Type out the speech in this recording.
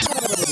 Oh.